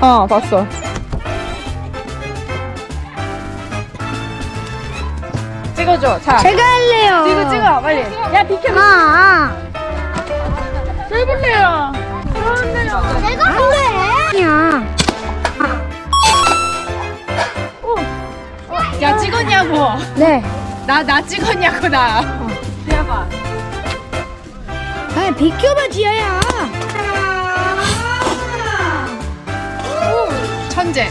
어, 봤어. 찍어줘. 자, 제가 할래요. 찍어, 찍어, 빨리. 야, 비켜. 아, 아. 해볼래요. 내가 할래. 야. 야, 찍었냐고. 네. 나, 나 찍었냐고, 나. 해봐. 아, 비켜봐, 지아야. 천재.